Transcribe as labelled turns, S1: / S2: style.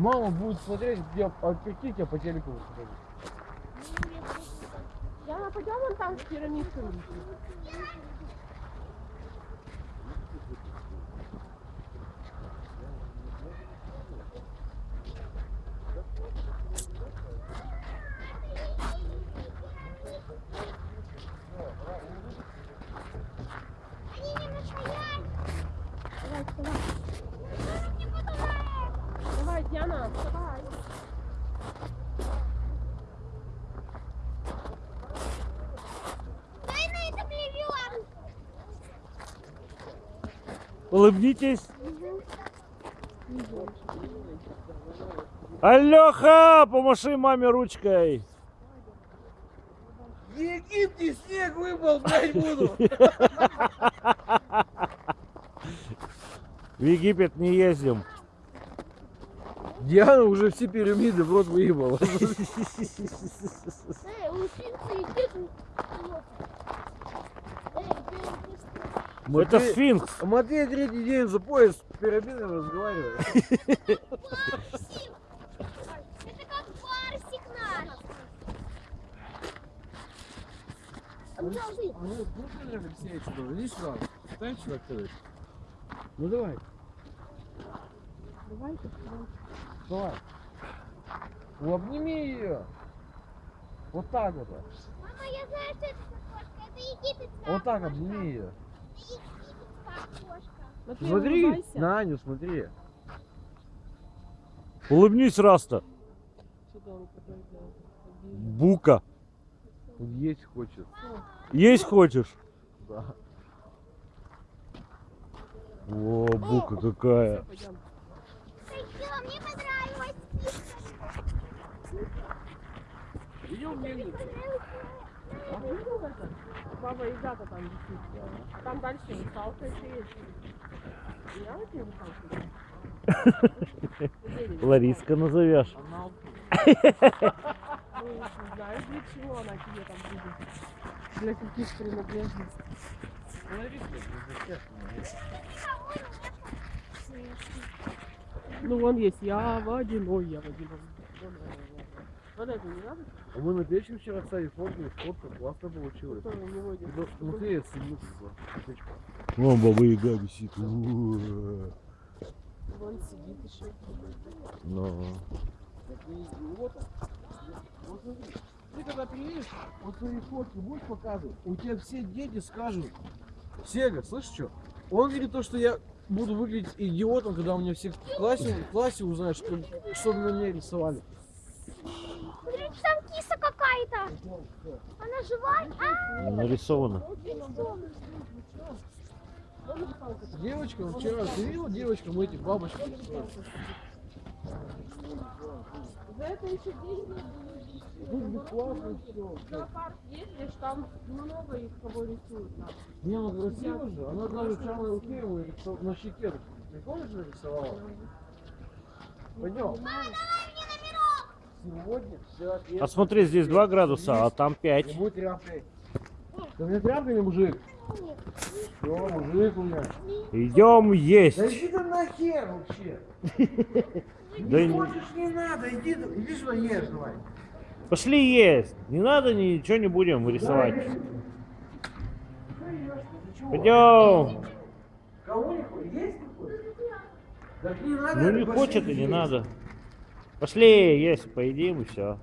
S1: мама будет смотреть, где, какие тебя по телеку покажут.
S2: Яна, пойдем вон там с пирамидками. Давай, вставай. Давай, Диана, вставай.
S3: Дай на это плевем.
S4: Улыбнитесь. Алёха, помаши маме ручкой.
S1: В Египте снег выпал, блядь, буду.
S4: В Египет не ездим.
S1: Диана уже все пирамиды в рот выебала.
S4: Это сфинкс.
S1: Матвей третий день за пояс с пирамидами разговаривает.
S3: Это как барсик наш. А ну.
S1: А ну. Ну давай,
S2: Давай,
S1: давай. Ну, обними ее. Вот так вот.
S3: Мама, я знаю, что это за кошка. Это египетская
S1: Вот так
S3: кошка.
S1: обними ее.
S3: Это египетская кошка.
S2: Матвей,
S1: Смотри,
S2: улыбайся.
S1: на Аню смотри.
S4: Улыбнись,
S2: делает.
S4: Бука.
S1: Он есть хочет.
S4: Есть хочешь?
S1: Да.
S4: О, бука какая.
S2: Пойдем.
S3: Пойдем, мне понравилась киска.
S2: А ты видел это? Баба Яга-то там висит. А там дальше русалка еще есть. Я вот тебе русалку?
S4: Лариска назовешь.
S2: Ну, не знаю, для чего она тебе там будет. Для каких принадлежностей. Ну, вон есть я водяной, я водяной. Это не надо?
S1: А мы на печке вчера стали фоткали, фотка классно получилась.
S2: Кто не водит?
S1: Ну, Смотри, я сниму.
S4: Вон баба Яга висит.
S2: Вон сидит еще.
S4: Ну.
S1: Вот смотри, ты когда приедешь, вот свои фотки будешь показывать, у тебя все дети скажут, Сега, слышишь что? Он говорит то, что я буду выглядеть идиотом, когда у меня все в классе, в классе узнают, что, что на меня рисовали.
S3: Смотрите, там киса какая-то. Она живая? А,
S4: Нарисовано.
S1: Девочка, вот вчера, ты видела девочкам эти бабочки?
S2: За это еще деньги
S1: Тут бесплатно все.
S2: Зоопарк ездишь, там много их кого рисуют.
S1: Не, ну красиво же. Она даже его рисо- на щеке. Ты помнишь, нарисовала? Пойдем. Сегодня все
S4: А смотри, здесь 2 градуса, а там 5.
S1: будет тряпкой. Ты мне тряпкой или мужик? Все, мужик у меня.
S4: Идем
S1: Да
S4: есть.
S1: иди ты нахер вообще.
S4: Да
S1: Не
S4: не-
S1: хочешь, не надо. Иди, иди сюда ешь давай.
S4: Пошли есть. Не надо ничего не будем рисовать. Пойдем.
S1: Кого не хочешь? Есть не хочешь? Не.
S4: Ну не хочет и не надо. Пошли есть, поедим и все.